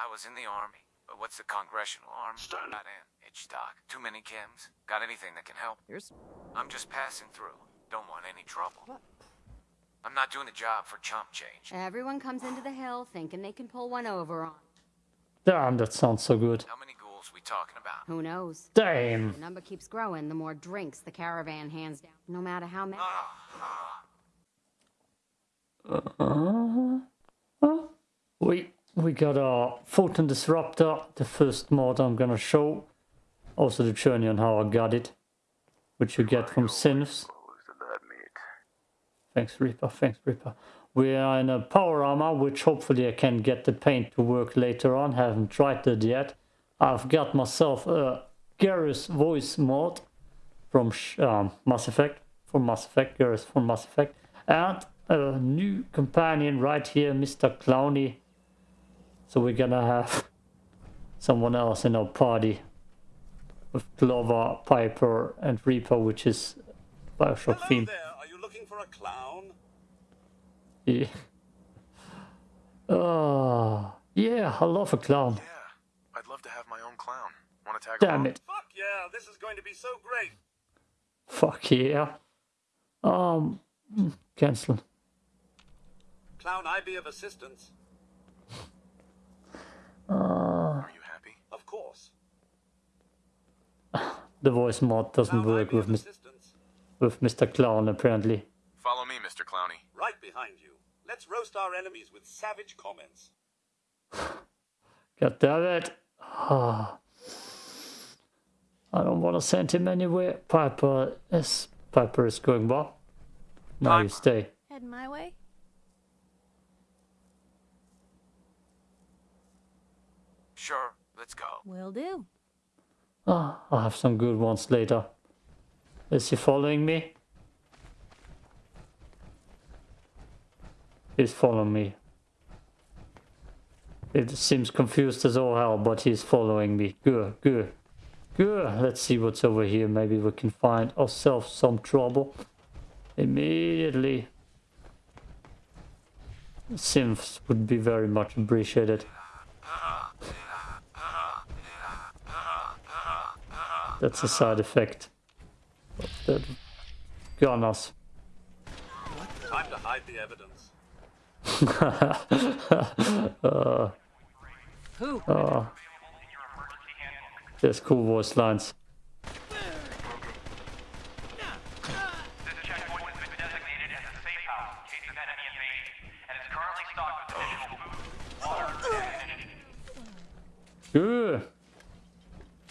I was in the army. But what's the congressional arm? Stanley. Not in. Hitchcock. Too many chems. Got anything that can help? Here's I'm just passing through. Don't want any trouble. What? I'm not doing the job for chump change. Everyone comes into the hill thinking they can pull one over on. Damn, that sounds so good. How many ghouls we talking about? Who knows? Damn. The number keeps growing the more drinks the caravan hands down. No matter how many. Uh, uh, we we got our Photon Disruptor, the first mod I'm gonna show. Also the journey on how I got it, which you get from Synths. Thanks Reaper, thanks Reaper. We are in a power armor, which hopefully I can get the paint to work later on. Haven't tried that yet. I've got myself a Garrus voice mod from um, Mass Effect, from Mass Effect, Garrus from Mass Effect, and a new companion right here, Mr. Clowny. So we're gonna have someone else in our party with Clover, Piper, and Reaper, which is Bioshock Hello theme. there. Are you looking for a clown? Yeah. Oh, yeah, I love a clown. Yeah, I'd love to have my own clown. Want to tag Damn along? it. Fuck yeah, this is going to be so great. Fuck yeah. Um, cancel. Clown, I be of assistance. Uh, Are you happy? Of course. the voice mod doesn't Clown, I work with, of with Mr. Clown, apparently. Follow me, Mr. Clowny. Right behind you. Let's roast our enemies with savage comments. God damn it. Ah. I don't want to send him anywhere. Piper is, Piper is going well. Now you stay. Head my way? Sure, let's go. Will do. Ah, I'll have some good ones later. Is he following me? He's following me. It seems confused as all hell, but he's following me. Good, good, good. Let's see what's over here. Maybe we can find ourselves some trouble. Immediately. Synths would be very much appreciated. That's a side effect. of The gunners. Time to hide the evidence. uh, who? uh, there's cool voice lines. This checkpoint has been designated as a safe house in case of enemy invasion, and is currently stocked with additional food, water, and ammunition.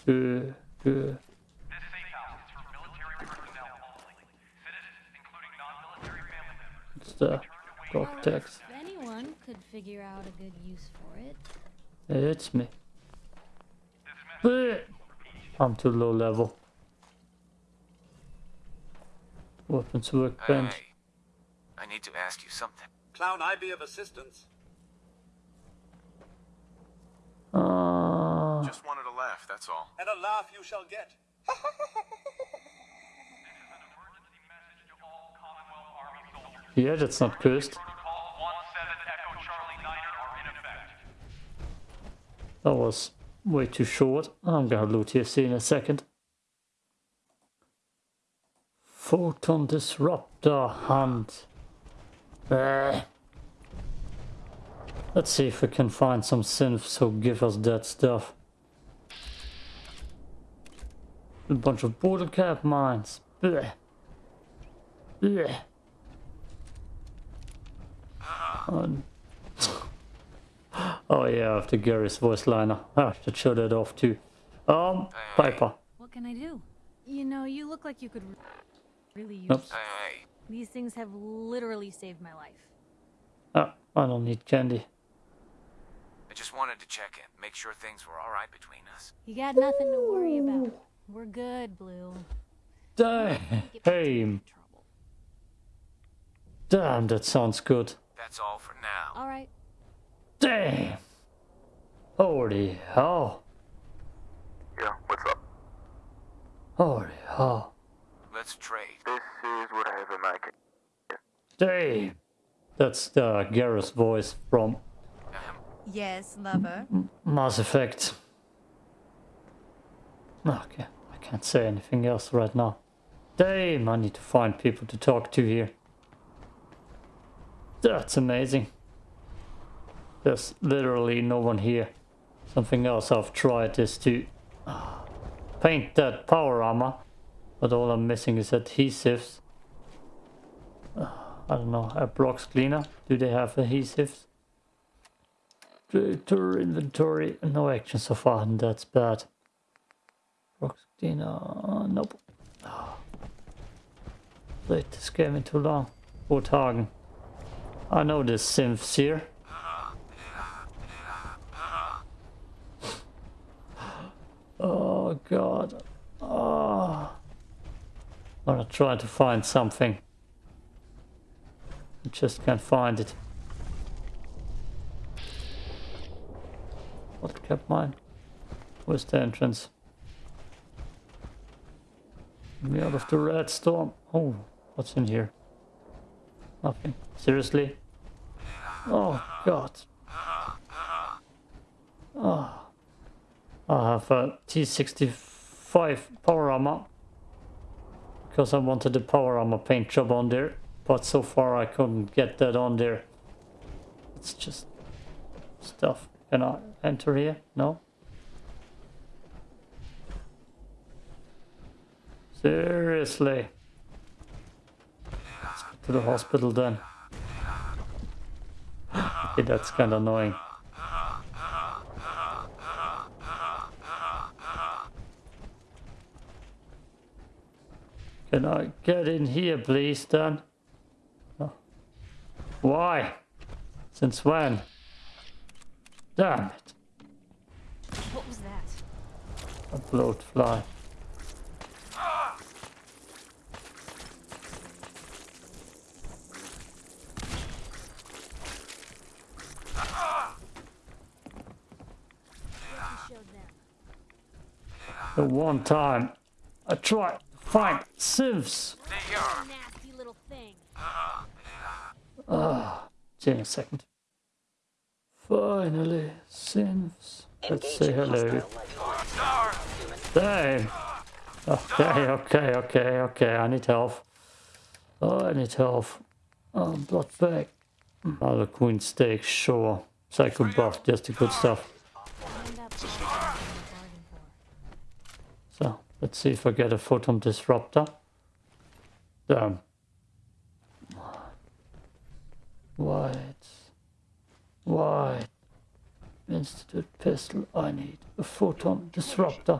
Good. Good. Good. This safe house is for military personnel only. Citizens, including non-military family members, It's the turn away. If anyone could figure out a good use for it. It's me. Bleh. I'm too low level. Weapons workbench. Hey, I need to ask you something. Clown, I be of assistance. Uh, Just wanted to laugh, that's all. And a laugh you shall get. emergency message to all Commonwealth Army soldiers. yeah, that's not cursed. Protocol 17 Echo Charlie Niner are in effect. That was way too short. I'm gonna loot TFC in a second. Photon Disruptor Hunt. Eh. Let's see if we can find some synths who give us that stuff. A bunch of bottlecap mines. Blech. Blech. Um, Oh yeah, after Gary's voice liner. I should show that off too. Um, Piper. What can I do? You know, you look like you could really use. Oops. These things have literally saved my life. Ah, I don't need candy. I just wanted to check in, make sure things were all right between us. You got nothing to worry about. We're good, Blue. Damn. Damn, that sounds good. That's all for now. All right. Damn. Holy hell. Yeah, what's up? Holy hell. Let's trade. This is what I have in my ca- Damn. That's the Garrus voice from Yes, lover. Mass Effect. Okay, I can't say anything else right now. Damn, I need to find people to talk to here. That's amazing. There's literally no one here. Something else I've tried is to ah, paint that power armor, but all I'm missing is adhesives. Ah, I don't know, Abraxo cleaner. Do they have adhesives? Tour inventory, no action so far, and that's bad. Blocks cleaner, nope. Ah. Played this game in too long. Hagen. I know there's synths here. Oh god. Oh. I'm gonna try to find something. I just can't find it. What kept mine? Where's the entrance? Me out of the red storm. Oh, what's in here? Nothing. Seriously? Oh god. Oh. I have a T65 power armor because I wanted the power armor paint job on there but so far I couldn't get that on there it's just stuff can I enter here no seriously Let's to the hospital then okay that's kind of annoying Can I get in here, please, Dan? Oh. Why? Since when? Damn it. What was that? A bloat fly. The one time I tried to sieves. Nasty little thing. Give me a second. Finally, Synths. Let's say hello. Damn. Okay, okay, okay, okay. I need help. Oh, I need help. Oh, blood bag. Another queen steak, sure. Psycho buff, just the good stuff. Find out what I bargain for. So, let's see if I get a photon disruptor. Damn. White. White. Institute pistol. I need a photon disruptor.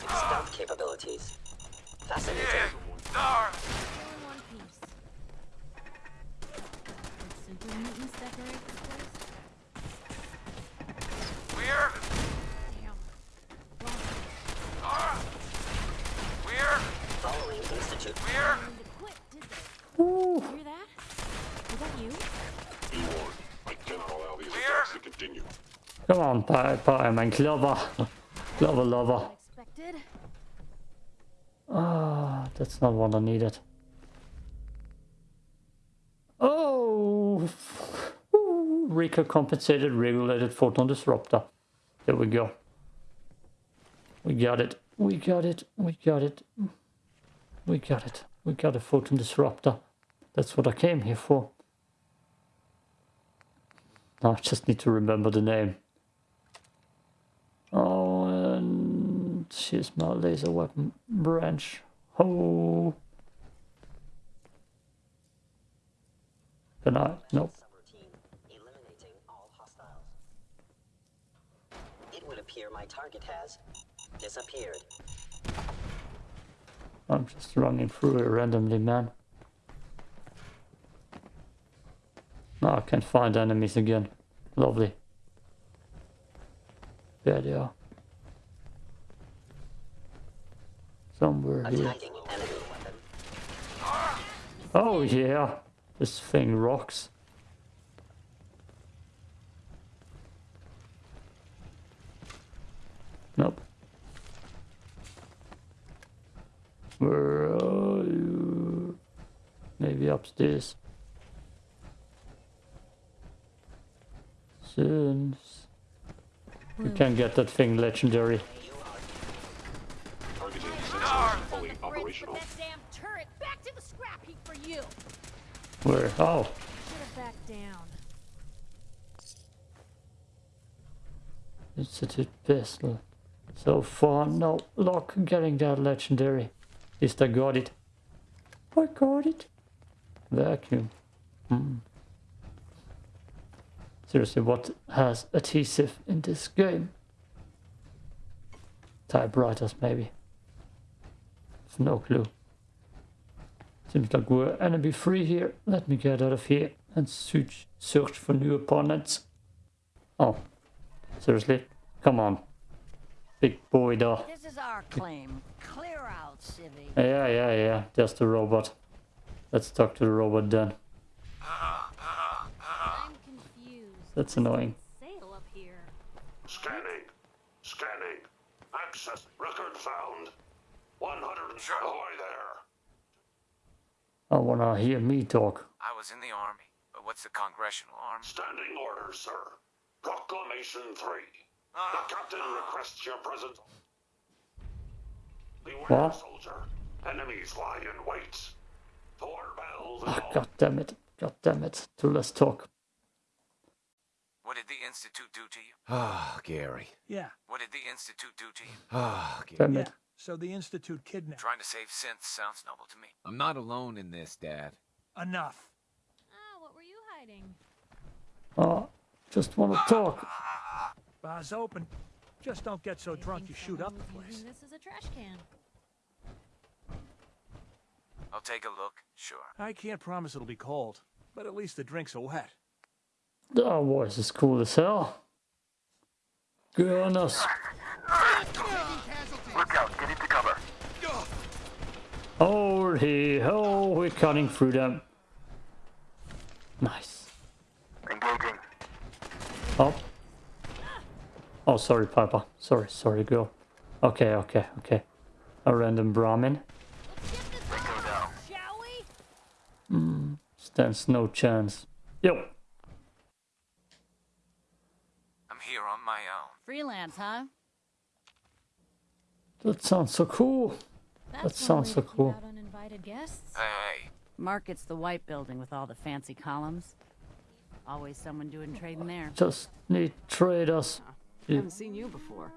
Stealth capabilities. Fascinating. All in one piece. Super mutants decorate this place? We're, Damn. Wrong place. we're, You? I. Come on, Piper, mein Clover. Clover lover. Ah, that's not what I needed. Oh! Ooh, Rika compensated regulated photon disruptor. There we go. We got it. We got it. We got it. We got it. We got a photon disruptor. That's what I came here for. Now I just need to remember the name. Oh, and she's my laser weapon branch. Oh. Can I? Nope. It would appear my target has disappeared. I'm just running through it randomly, man. Now I can't find enemies again. Lovely. There they are. Somewhere here. Attacking enemy weapon. Oh yeah, this thing rocks. Nope. Where are you? Maybe upstairs. Synths. Hmm. You can get that thing legendary. Targeting sensors fully Bridge operational. with that damn turret back to the scrap heap for you. Where? Oh, Should have backed down. Institute pistol. So far, no luck getting that legendary. At least I got it. I got it. Vacuum. Hmm. Seriously, what has adhesive in this game? Typewriters, maybe. I've no clue. Seems like we're enemy free here. Let me get out of here and search, search for new opponents. Oh, seriously? Come on. Big boy though. This is our claim. Clear out, Civvy. Yeah, yeah, yeah. Just the robot. Let's talk to the robot then. I'm confused. That's annoying. Sail up here. Scanning. Scanning. Access. Record found. 100. Sure. Ahoy there. I wanna hear me talk. I was in the army, but what's the Congressional Army? Standing orders, sir. Proclamation 3. Ah, The captain requests your presence. Beware, What? soldier. Enemies lie in wait. Four bells and Ah. God damn it. God damn it. Too less talk. What did the Institute do to you? Ah, Gary. Yeah, What did the Institute do to you? Ah, Gary. Damn yeah. So the Institute kidnapped. Trying to save synths sounds noble to me. I'm not alone in this, Dad. Enough. Ah, what were you hiding? Oh, just wanna talk. Bar's open. Just don't get so I drunk you shoot up the was place. This as a trash can. I'll take a look, sure. I can't promise it'll be cold, but at least the drinks are wet. Oh, that voice is cool as hell. Goodness. Look out, get into cover. Oh, he, oh, we're cutting through them. Nice. Engaging. Oh. Oh, sorry, Papa. Sorry, sorry, girl. Okay, okay, okay. A random Brahmin. Let's get this Bingo over down. with, shall we? Stands no chance. Yo. I'm here on my own. Freelance, huh? That sounds so cool. That's That sounds so cool. uninvited guests. Hey, hey, Market's the white building with all the fancy columns. Always someone doing trading there. Just need traders. I haven't seen you before.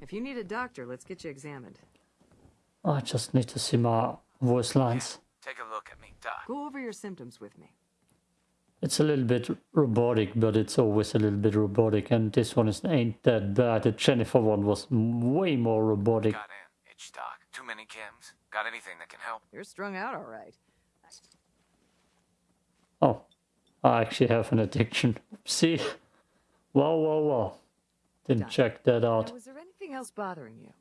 If you need a doctor, let's get you examined. I just need to see my voice lines. take a look at me, Doc. Go over your symptoms with me. It's a little bit robotic, but it's always a little bit robotic, and this one is ain't that bad. The Jennifer one was way more robotic. Got an itch, Doc. Too many chems. Got anything that can help? You're strung out all right. Oh, I actually have an addiction. See? Wow, wow, wow. Didn't Done. check that Now, out. was there anything else bothering you?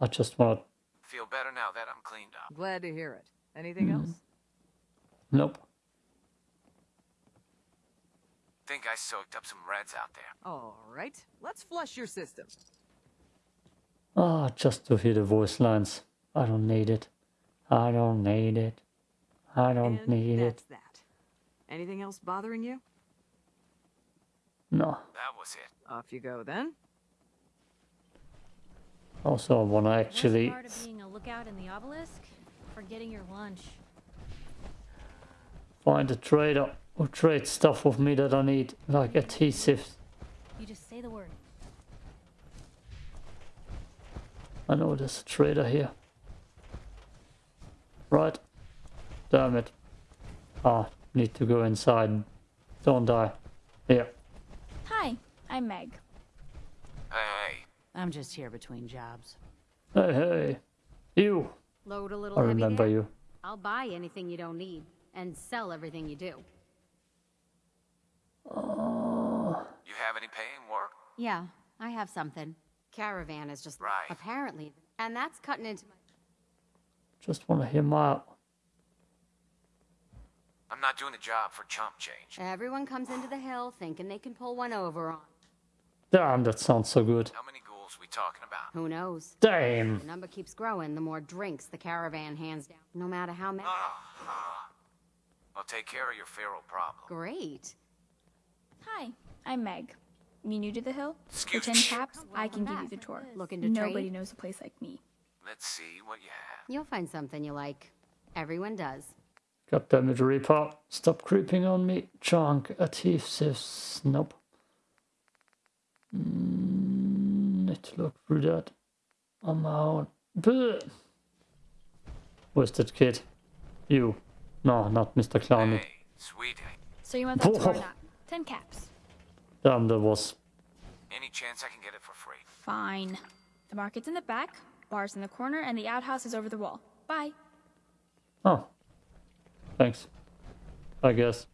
I just want to... Feel better now that I'm cleaned up. Glad to hear it. Anything else? Nope. Think I soaked up some reds out there. All right. Let's flush your system. Ah, just to hear the voice lines. I don't need it. I don't need it. I don't and need it. that's that. Anything else bothering you? That No. was it. Off you go then. Also, I want to actually... Part of being a lookout in the obelisk? Forgetting your lunch. find a trader who trades stuff with me that I need, like adhesives. You just say the word. I know there's a trader here. Right. Damn it. Ah, need to go inside. Don't die. Here. Hi, I'm Meg. Hey, hey. I'm just here between jobs. Hey, hey. You. Load a little I remember you. I'll buy anything you don't need and sell everything you do. Oh. You have any paying work? Yeah, I have something. Caravan is just Right. apparently, and that's cutting into my. Just want to hear my... I'm not doing a job for chump change. Everyone comes into the hill thinking they can pull one over on. Damn, that sounds so good. How many ghouls we talking about? Who knows? Damn. The number keeps growing the more drinks the caravan hands down, no matter how many. I'll take care of your feral problem. Great. Hi, I'm Meg. You new to the hill? For Excuse 10 me. caps, I can give you the tour. Looking to Nobody trade? knows a place like me. Let's see what you have. You'll find something you like. Everyone does. God damn it, Reaper. Stop creeping on me. Chunk a Junk, adhesives. Nope. Mm, need to look through that on my own. Bleh. Where's that kid? You. No, not Mr. Clowny. Hey, sweetie. So you want that tour or not? 10 caps. Damn, that was. Any chance I can get it for free? Fine. The market's in the back, bar's in the corner, and the outhouse is over the wall. Bye. Oh. Thanks. I guess.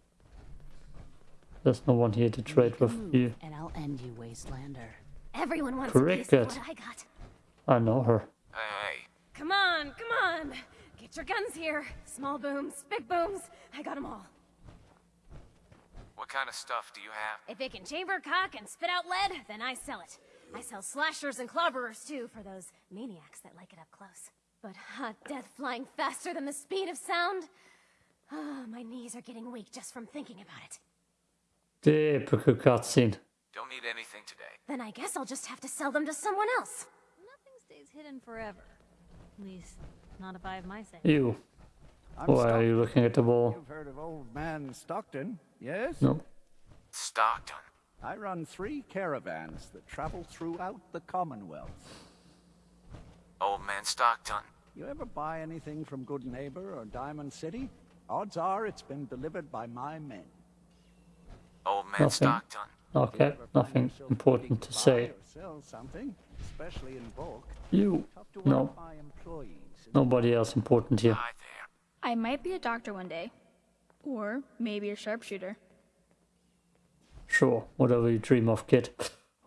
There's no one here to trade with you. and I'll end you, Wastelander. Everyone wants Cricket. a piece of what I got. I know her. Hey, Come on, come on. Get your guns here. Small booms, big booms. I got them all. what kind of stuff do you have? If it can chamber cock and spit out lead, then I sell it. I sell slashers and clobberers too for those maniacs that like it up close. But hot death flying faster than the speed of sound? Ah, my knees are getting weak just from thinking about it. Typical cutscene. Don't need anything today. Then I guess I'll just have to sell them to someone else. Nothing stays hidden forever. At least, not if I have my say. You. Why are you looking at the wall? You've heard of old man Stockton, yes? No. Stockton. I run three caravans that travel throughout the Commonwealth. Old man Stockton. You ever buy anything from Goodneighbor or Diamond City? Odds are it's been delivered by my men. Old man Nothing. Stockton. Okay, nothing important to say. or sell something, especially in bulk. You. Talk to one No. of my employees. in Nobody else important here. Hi. I might be a doctor one day. Or maybe a sharpshooter. Sure, whatever you dream of, kid.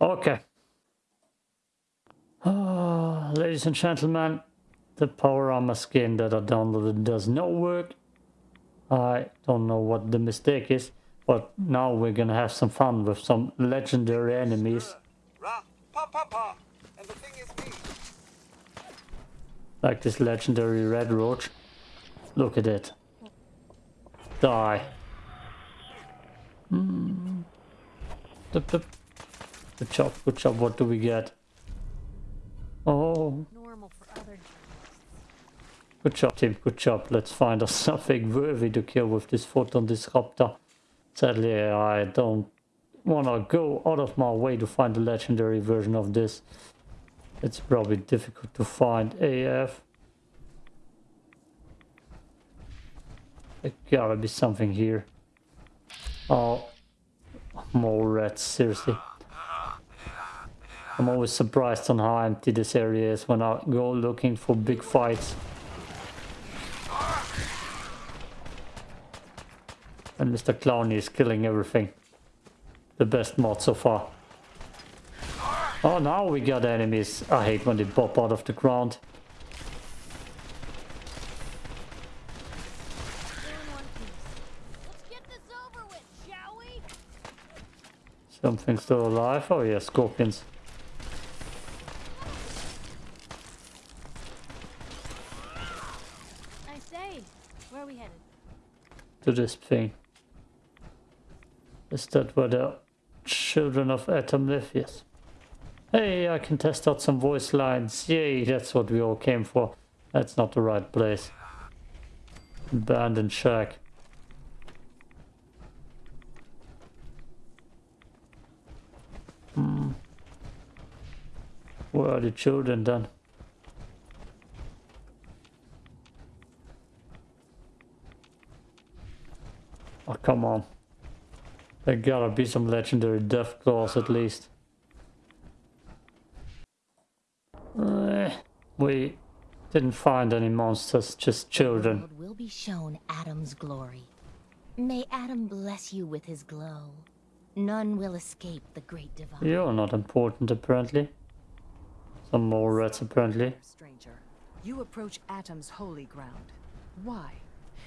Okay. Ah, ladies and gentlemen, the power armor skin that I downloaded does not work. I don't know what the mistake is, but now we're gonna have some fun with some legendary enemies, Ra, pa pa pa. And the thing is me. like this legendary red roach. Look at it. Die. Hmm. Dup, dup. Good job, good job. What do we get? Oh, Normal for other good job, team. Good job. Let's find us something worthy to kill with this photon disruptor. Sadly, I don't wanna go out of my way to find the legendary version of this. It's probably difficult to find AF. There gotta be something here. Oh, more rats, seriously. I'm always surprised on how empty this area is when I go looking for big fights. And Mr. Clowny is killing everything. The best mod so far. Oh, now we got enemies. I hate when they pop out of the ground. Let's get this over with, shall we? Something still alive? Oh yeah, scorpions. I say, where are we headed? to this thing. Is that where the children of Atom live? Yes. Hey, I can test out some voice lines. Yay, that's what we all came for. That's not the right place. Abandoned shack. Hmm. Where are the children then? Oh, come on. There gotta be some legendary death claws at least. Eh, we didn't find any monsters, just children. world will be shown Atom's glory. May Atom bless you with his glow. None will escape the great divide. You're not important apparently. Some more rats apparently. Stranger, you approach Atom's holy ground. Why?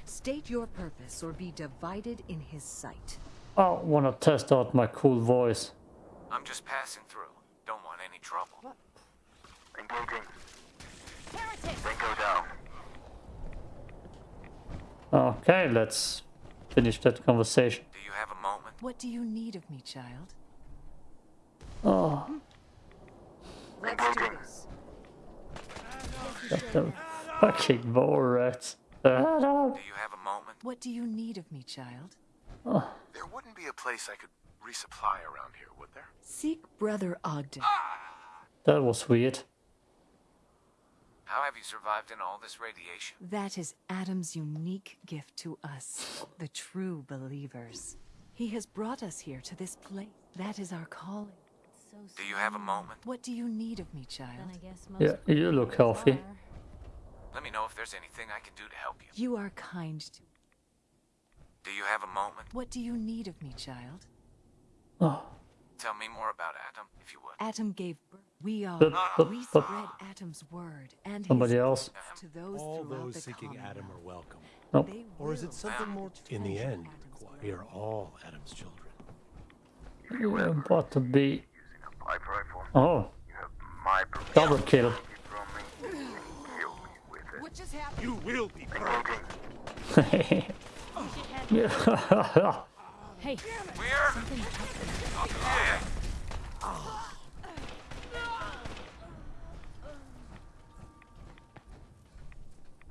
State your purpose or be divided in his sight. I wanna test out my cool voice. I'm just passing through. Don't want any trouble. Engaging. Heretic! Bingo down. Okay, let's finish that conversation. Do you have a moment? What do you need of me, child? Oh, Let's do this. got them fucking mole rats. Do you have a moment? What do you need of me, child? Oh, There wouldn't be a place I could resupply around here, would there? Seek Brother Ogden. Ah! that was weird. How have you survived in all this radiation? That is Atom's unique gift to us, the true believers. He has brought us here to this place. That is our calling. So Do you have a moment? What do you need of me, child? I guess most Yeah, you look healthy. are. Let me know if there's anything I can do to help you. You are kind to. Do you have a moment? What do you need of me, child? Oh, Tell me more about Atom, if you would. Atom gave birth. We are. Bup, bup, we bup. spread Atom's word and his Somebody else? to those All throughout those the seeking Atom are welcome. Nope. They Or is will it something more? In the end, Atom's we are all Atom's children. You were about to be. Oh, You have my permission double kill. to from me and kill me with it. What just happened? You will be Engaging. yeah. Hey, Where?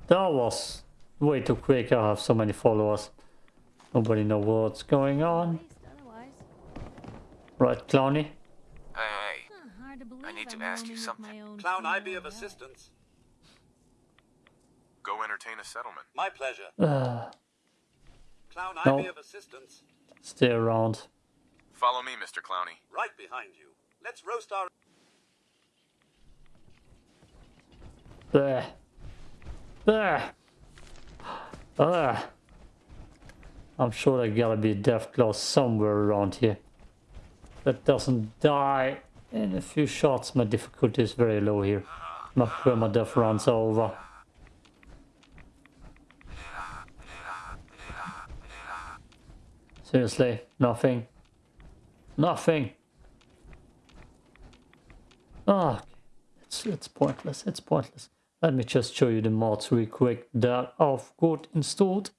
That was way too quick. I have so many followers. Nobody know what's going on. Right, Clowny? Hey, hey. Huh, hard to believe I need to ask you something. Clown, I be of assistance. Go entertain a settlement. My pleasure. Uh, Clown, I No. be of assistance. stay around. Follow me, Mr. Clowney. Right behind you. Let's roast our. There. There. There. I'm sure there gotta be a death claw somewhere around here. That doesn't die in a few shots. My difficulty is very low here. My perma death runs over. Seriously, nothing. Nothing. Ah, it's it's pointless. It's pointless. Let me just show you the mods real quick that I've got installed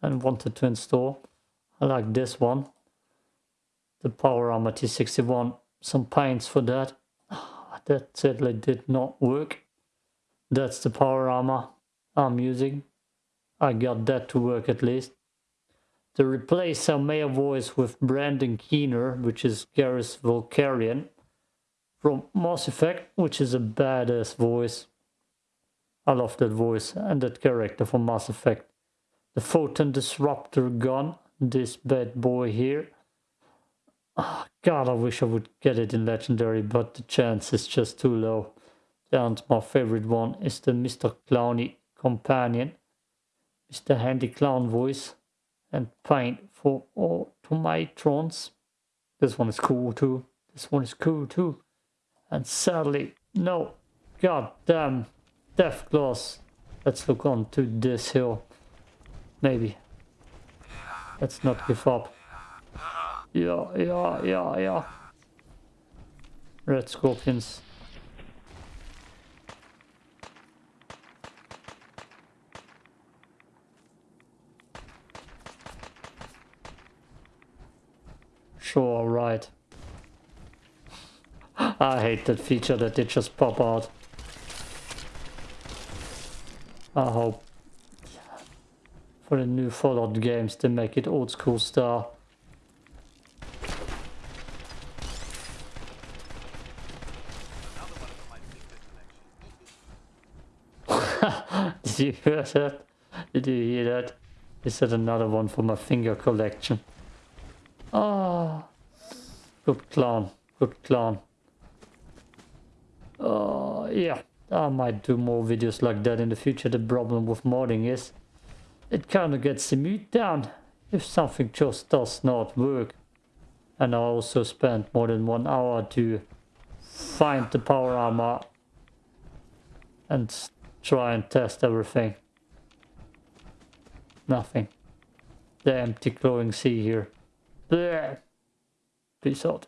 and wanted to install. I like this one. The Power Armor T61. Some paints for that. Ah, That sadly did not work. That's the Power Armor I'm using. I got that to work at least. To replace our male voice with Brandon Keener, which is Garrus Vakarian from Mass Effect, which is a badass voice. I love that voice and that character from Mass Effect. The Photon Disruptor gun, this bad boy here. Ah, God, I wish I would get it in Legendary, but the chance is just too low. And my favorite one is the Mr. Clowny companion. Mr. Handy Clown voice and paint for automatrons. This one is cool too. This one is cool too. And sadly, no, god damn, Death Claws. Let's look on to this hill. Maybe. Let's not give up. Yeah, yeah, yeah, yeah. Red Scorpions. Sure, right. I hate that feature that they just pop out. I hope for the new Fallout games they make it old school style. Did you hear that? Did you hear that? Is that another one for my finger collection? Ah, good clown, good clown. Uh, yeah, I might do more videos like that in the future. The problem with modding is it kind of gets the mood down if something just does not work. And I also spent more than one hour to find the power armor and try and test everything. Nothing. The empty glowing sea here. Peace out.